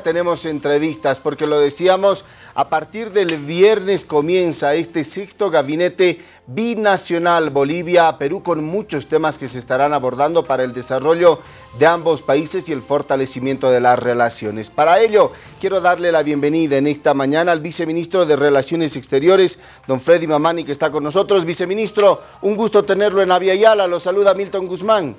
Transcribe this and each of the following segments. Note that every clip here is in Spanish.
tenemos entrevistas porque lo decíamos, a partir del viernes comienza este sexto gabinete binacional Bolivia-Perú con muchos temas que se estarán abordando para el desarrollo de ambos países y el fortalecimiento de las relaciones. Para ello, quiero darle la bienvenida en esta mañana al viceministro de Relaciones Exteriores, don Freddy Mamani, que está con nosotros. Viceministro, un gusto tenerlo en Aviala. Lo saluda Milton Guzmán.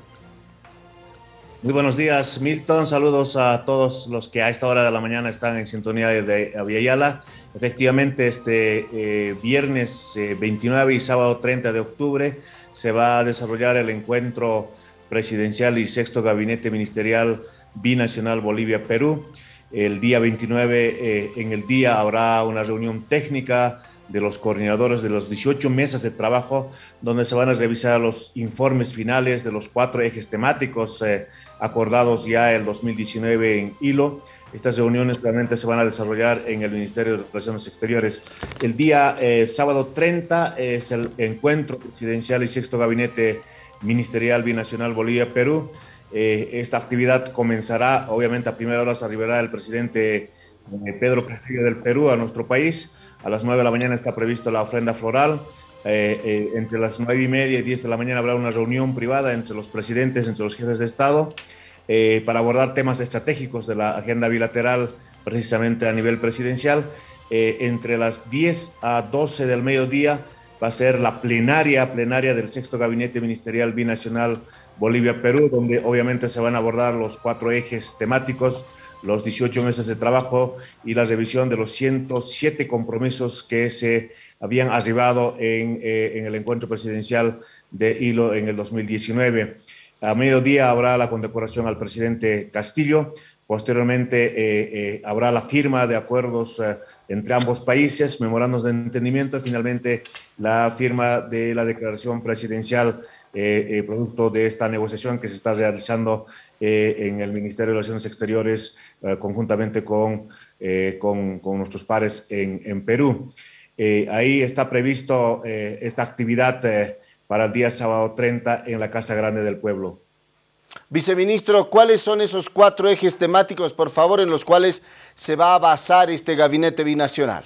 Muy buenos días, Milton. Saludos a todos los que a esta hora de la mañana están en sintonía de Aviala. Efectivamente, este eh, viernes 29 eh, y sábado 30 de octubre se va a desarrollar el encuentro presidencial y sexto gabinete ministerial binacional Bolivia-Perú. El día 29, eh, en el día, habrá una reunión técnica de los coordinadores de los 18 mesas de trabajo, donde se van a revisar los informes finales de los cuatro ejes temáticos eh, acordados ya el 2019 en hilo. Estas reuniones realmente se van a desarrollar en el Ministerio de Relaciones Exteriores. El día eh, sábado 30 es el encuentro presidencial y sexto gabinete ministerial binacional Bolivia-Perú. Eh, esta actividad comenzará, obviamente a primera hora se arribará el presidente Pedro Castillo del Perú a nuestro país. A las 9 de la mañana está previsto la ofrenda floral. Eh, eh, entre las 9 y media y 10 de la mañana habrá una reunión privada entre los presidentes, entre los jefes de Estado, eh, para abordar temas estratégicos de la agenda bilateral, precisamente a nivel presidencial. entre las 10 a 12 del mediodía va a ser la plenaria, plenaria del sexto gabinete ministerial binacional Bolivia-Perú, donde obviamente se van a abordar los cuatro ejes temáticos los 18 meses de trabajo y la revisión de los 107 compromisos que se habían arribado en, eh, en el encuentro presidencial de Hilo en el 2019. A mediodía habrá la condecoración al presidente Castillo. Posteriormente eh, eh, habrá la firma de acuerdos entre ambos países, memorandos de entendimiento y finalmente la firma de la declaración presidencial producto de esta negociación que se está realizando eh, en el Ministerio de Relaciones Exteriores eh, conjuntamente con, eh, con, con, nuestros pares en, en Perú. ahí está previsto esta actividad para el día sábado 30 en la Casa Grande del Pueblo. Viceministro, ¿cuáles son esos cuatro ejes temáticos, por favor, en los cuales se va a basar este gabinete binacional?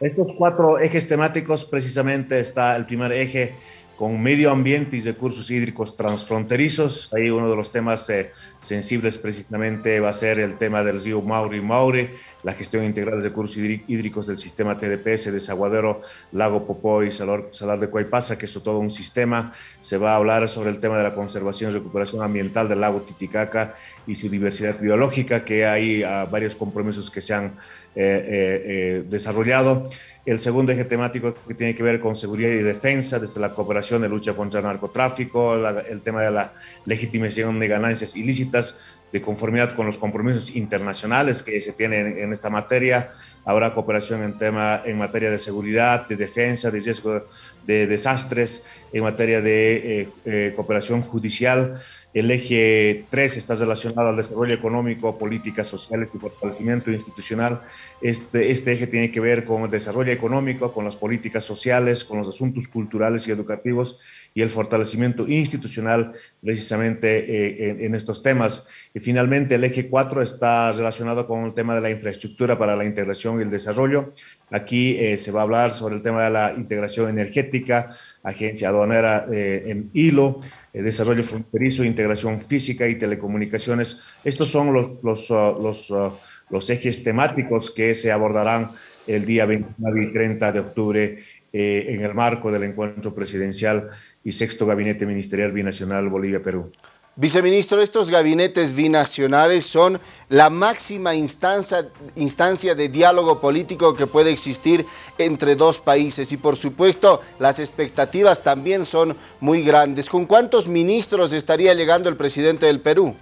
Estos cuatro ejes temáticos, precisamente está el primer eje con medio ambiente y recursos hídricos transfronterizos. Ahí uno de los temas eh, sensibles precisamente va a ser el tema del río Mauri y Maure, la gestión integral de recursos hídricos del sistema TDPS, Desaguadero, Lago Popó y Salar, de Cuaypasa, que es todo un sistema. Se va a hablar sobre el tema de la conservación y recuperación ambiental del lago Titicaca y su diversidad biológica, que hay ah, varios compromisos que se han eh, eh, desarrollado. El segundo eje temático que tiene que ver con seguridad y defensa, desde la cooperación de lucha contra el narcotráfico, el tema de la legitimación de ganancias ilícitas, de conformidad con los compromisos internacionales que se tienen en esta materia. Habrá cooperación en, tema, en materia de seguridad, de defensa, de riesgo de desastres, en materia de eh, eh, cooperación judicial. El eje 3 está relacionado al desarrollo económico, políticas sociales y fortalecimiento institucional. Este, este eje tiene que ver con el desarrollo económico, con las políticas sociales, con los asuntos culturales y educativos y el fortalecimiento institucional precisamente eh, en, estos temas. Y finalmente el eje 4 está relacionado con el tema de la infraestructura para la integración y el desarrollo. Aquí eh, se va a hablar sobre el tema de la integración energética, agencia aduanera eh, en hilo, desarrollo fronterizo, integración física y telecomunicaciones. Estos son los, los, uh, uh, los ejes temáticos que se abordarán el día 29 y 30 de octubre eh, en el marco del encuentro presidencial y sexto gabinete ministerial binacional Bolivia-Perú. Viceministro, estos gabinetes binacionales son la máxima instancia, instancia de diálogo político que puede existir entre dos países y por supuesto las expectativas también son muy grandes. ¿Con cuántos ministros estaría llegando el presidente del Perú?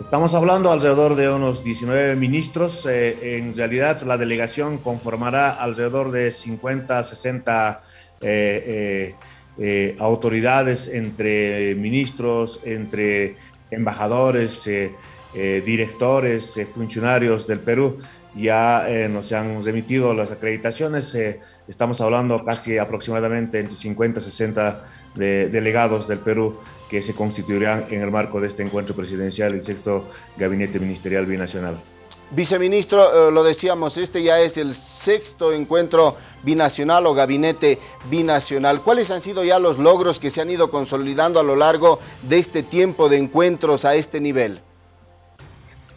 Estamos hablando alrededor de unos 19 ministros. Eh, en realidad, la delegación conformará alrededor de 50, 60 eh, eh, autoridades entre ministros, entre embajadores, directores, funcionarios del Perú. Ya eh, nos han remitido las acreditaciones. Eh, estamos hablando casi aproximadamente entre 50 y 60 de, delegados del Perú que se constituirán en el marco de este encuentro presidencial, el sexto gabinete ministerial binacional. Viceministro, eh, lo decíamos, este ya es el sexto encuentro binacional o gabinete binacional. ¿Cuáles han sido ya los logros que se han ido consolidando a lo largo de este tiempo de encuentros a este nivel?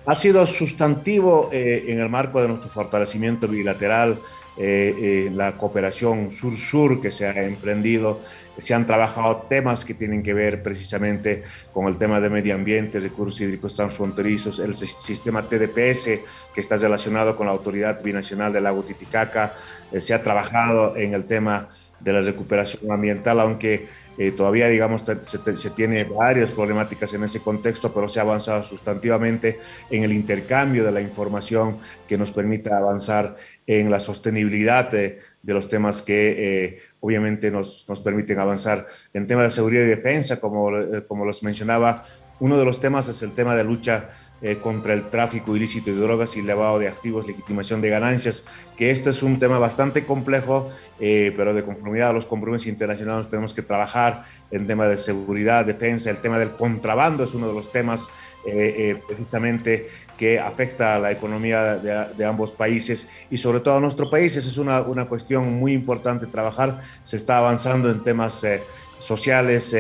Ha sido sustantivo eh, en el marco de nuestro fortalecimiento bilateral, eh, eh, la cooperación sur-sur que se ha emprendido. Se han trabajado temas que tienen que ver precisamente con el tema de medio ambiente, recursos hídricos transfronterizos, el sistema TDPS que está relacionado con la Autoridad Binacional del Lago Titicaca. se ha trabajado en el tema de la recuperación ambiental, aunque eh, todavía, digamos, se, se, tiene varias problemáticas en ese contexto, pero se ha avanzado sustantivamente en el intercambio de la información que nos permita avanzar en la sostenibilidad de, los temas que eh, obviamente nos, nos, permiten avanzar. En temas de seguridad y defensa, como, eh, como los mencionaba, uno de los temas es el tema de lucha eh, contra el tráfico ilícito de drogas y lavado de activos, legitimación de ganancias, que esto es un tema bastante complejo, eh, pero de conformidad a los compromisos internacionales tenemos que trabajar en tema de seguridad, defensa, el tema del contrabando es uno de los temas eh, precisamente que afecta a la economía de, ambos países y sobre todo a nuestro país. Esa es una, una cuestión muy importante trabajar. Se está avanzando en temas sociales,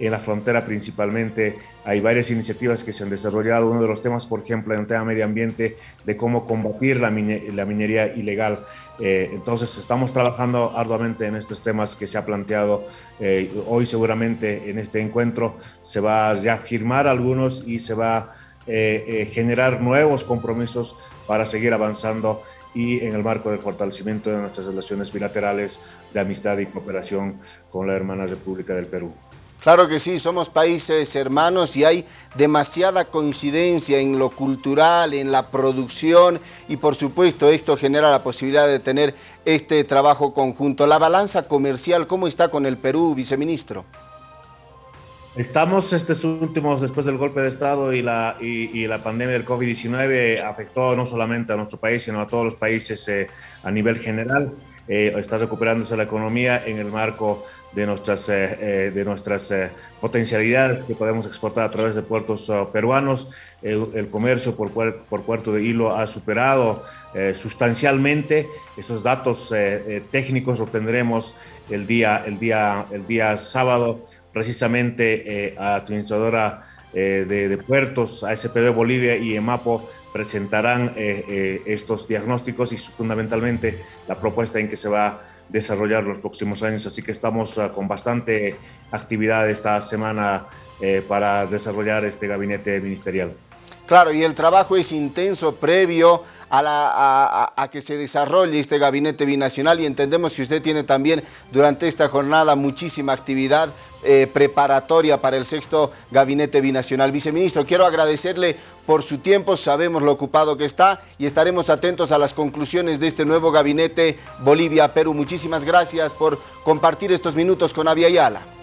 en la frontera principalmente. Hay varias iniciativas que se han desarrollado. Uno de los temas, por ejemplo, en el tema medio ambiente, de cómo combatir la, la minería ilegal. Eh, entonces, estamos trabajando arduamente en estos temas que se ha planteado. Eh, hoy seguramente en este encuentro se va a firmar algunos y se va a eh, generar nuevos compromisos para seguir avanzando y en el marco del fortalecimiento de nuestras relaciones bilaterales de amistad y cooperación con la hermana República del Perú. Claro que sí, somos países hermanos y hay demasiada coincidencia en lo cultural, en la producción y por supuesto esto genera la posibilidad de tener este trabajo conjunto. La balanza comercial, ¿cómo está con el Perú, viceministro? Estamos estos últimos, después del golpe de Estado y la, y, la pandemia del COVID-19, afectó no solamente a nuestro país, sino a todos los países eh, a nivel general. Eh, está recuperándose la economía en el marco de nuestras, eh, eh, de nuestras potencialidades que podemos exportar a través de puertos uh, peruanos. El, comercio por, por, puerto de hilo ha superado sustancialmente. Esos datos técnicos los tendremos el día, el día, el día sábado, precisamente a la administradora de, de puertos, ASPB Bolivia y EMAPO presentarán eh, eh, estos diagnósticos y fundamentalmente la propuesta en que se va a desarrollar los próximos años. Así que estamos uh, con bastante actividad esta semana eh, para desarrollar este gabinete ministerial. Claro, y el trabajo es intenso previo a, que se desarrolle este gabinete binacional y entendemos que usted tiene también durante esta jornada muchísima actividad eh, preparatoria para el sexto gabinete binacional. Viceministro, quiero agradecerle por su tiempo, sabemos lo ocupado que está y estaremos atentos a las conclusiones de este nuevo gabinete Bolivia-Perú. Muchísimas gracias por compartir estos minutos con Avia Yala.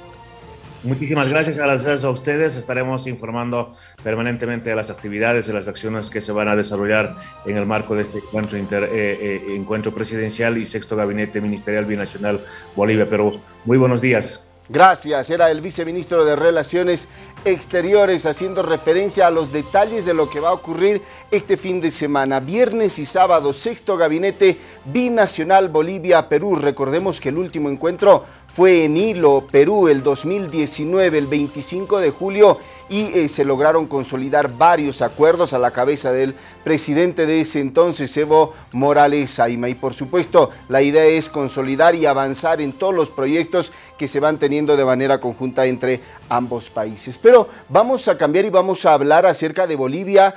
Muchísimas gracias, gracias a ustedes. Estaremos informando permanentemente de las actividades y las acciones que se van a desarrollar en el marco de este encuentro, eh, eh, encuentro presidencial y sexto gabinete ministerial binacional Bolivia-Perú. Muy buenos días. Gracias, era el viceministro de Relaciones Exteriores haciendo referencia a los detalles de lo que va a ocurrir este fin de semana. Viernes y sábado, sexto gabinete binacional Bolivia-Perú. Recordemos que el último encuentro fue en Hilo, Perú, el 2019, el 25 de julio, y eh, se lograron consolidar varios acuerdos a la cabeza del presidente de ese entonces, Evo Morales Saima. Y por supuesto, la idea es consolidar y avanzar en todos los proyectos que se van teniendo de manera conjunta entre ambos países. Pero vamos a cambiar y vamos a hablar acerca de Bolivia